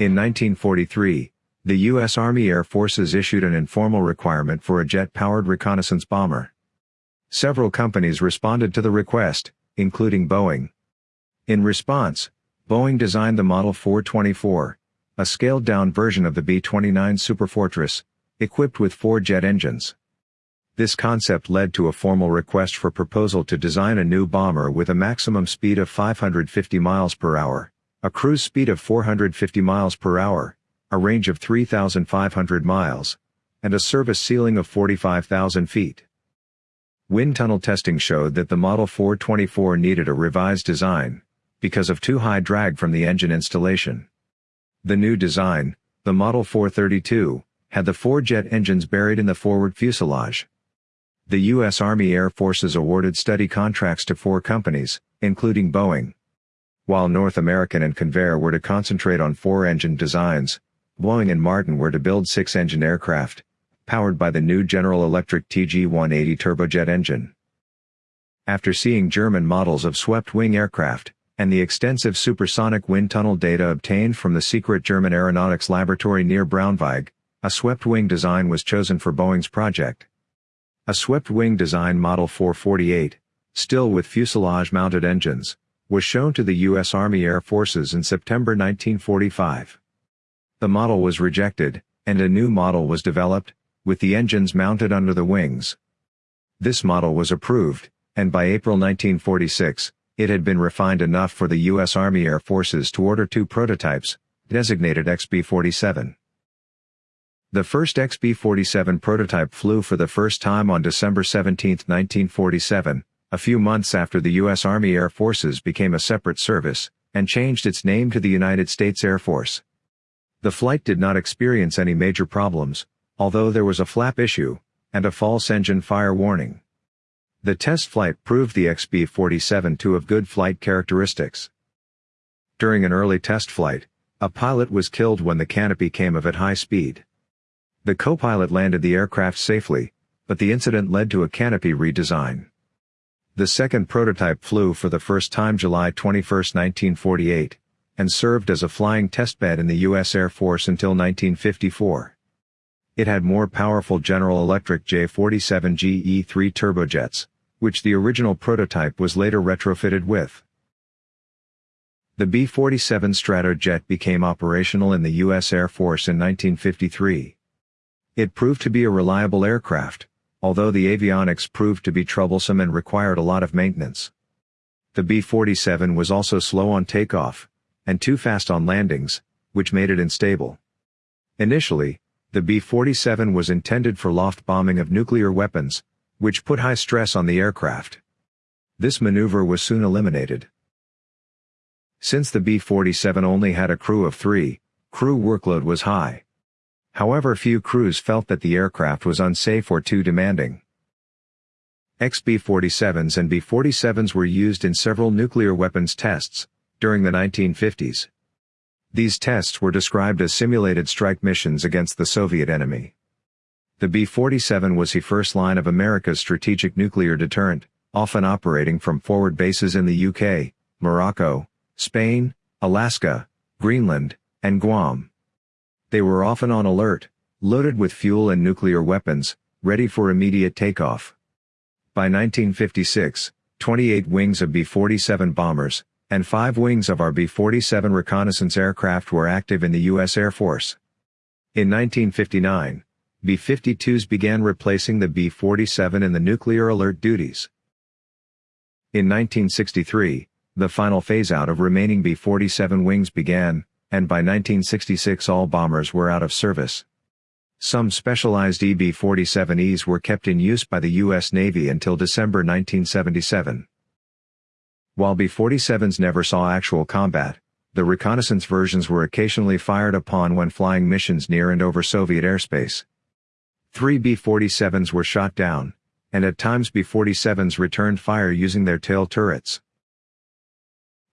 In 1943, the U.S. Army Air Forces issued an informal requirement for a jet-powered reconnaissance bomber. Several companies responded to the request, including Boeing. In response, Boeing designed the Model 424, a scaled-down version of the B-29 Superfortress, equipped with four jet engines. This concept led to a formal request for proposal to design a new bomber with a maximum speed of 550 miles per hour, a cruise speed of 450 miles per hour, a range of 3,500 miles, and a service ceiling of 45,000 feet. Wind tunnel testing showed that the Model 424 needed a revised design, because of too high drag from the engine installation. The new design, the Model 432, had the four jet engines buried in the forward fuselage. The U.S. Army Air Forces awarded study contracts to four companies, including Boeing. While North American and Convair were to concentrate on four-engine designs, Boeing and Martin were to build six-engine aircraft, powered by the new General Electric TG-180 turbojet engine. After seeing German models of swept-wing aircraft, and the extensive supersonic wind tunnel data obtained from the secret German aeronautics laboratory near Braunschweig, a swept-wing design was chosen for Boeing's project. A swept-wing design Model 448, still with fuselage-mounted engines, was shown to the U.S. Army Air Forces in September 1945. The model was rejected, and a new model was developed, with the engines mounted under the wings. This model was approved, and by April 1946, it had been refined enough for the U.S. Army Air Forces to order two prototypes, designated XB-47. The first XB-47 prototype flew for the first time on December 17, 1947, a few months after the U.S. Army Air Forces became a separate service, and changed its name to the United States Air Force. The flight did not experience any major problems, although there was a flap issue, and a false engine fire warning. The test flight proved the XB-47 to have good flight characteristics. During an early test flight, a pilot was killed when the canopy came of at high speed. The co-pilot landed the aircraft safely, but the incident led to a canopy redesign. The second prototype flew for the first time July 21, 1948, and served as a flying testbed in the U.S. Air Force until 1954. It had more powerful General Electric J-47 GE-3 turbojets, which the original prototype was later retrofitted with. The B-47 Stratojet became operational in the U.S. Air Force in 1953. It proved to be a reliable aircraft, although the avionics proved to be troublesome and required a lot of maintenance. The B-47 was also slow on takeoff, and too fast on landings, which made it unstable. Initially, the B-47 was intended for loft bombing of nuclear weapons, which put high stress on the aircraft. This maneuver was soon eliminated. Since the B-47 only had a crew of three, crew workload was high. However few crews felt that the aircraft was unsafe or too demanding. XB-47s and B-47s were used in several nuclear weapons tests, during the 1950s. These tests were described as simulated strike missions against the Soviet enemy. The B-47 was the first line of America's strategic nuclear deterrent, often operating from forward bases in the UK, Morocco, Spain, Alaska, Greenland, and Guam. They were often on alert, loaded with fuel and nuclear weapons, ready for immediate takeoff. By 1956, 28 wings of B-47 bombers, and 5 wings of RB-47 reconnaissance aircraft were active in the U.S. Air Force. In 1959, B-52s began replacing the B-47 in the nuclear alert duties. In 1963, the final phase-out of remaining B-47 wings began, and by 1966 all bombers were out of service. Some specialized EB-47Es were kept in use by the U.S. Navy until December 1977. While B-47s never saw actual combat, the reconnaissance versions were occasionally fired upon when flying missions near and over Soviet airspace. Three B-47s were shot down, and at times B-47s returned fire using their tail turrets.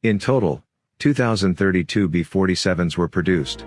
In total, 2,032 B-47s were produced.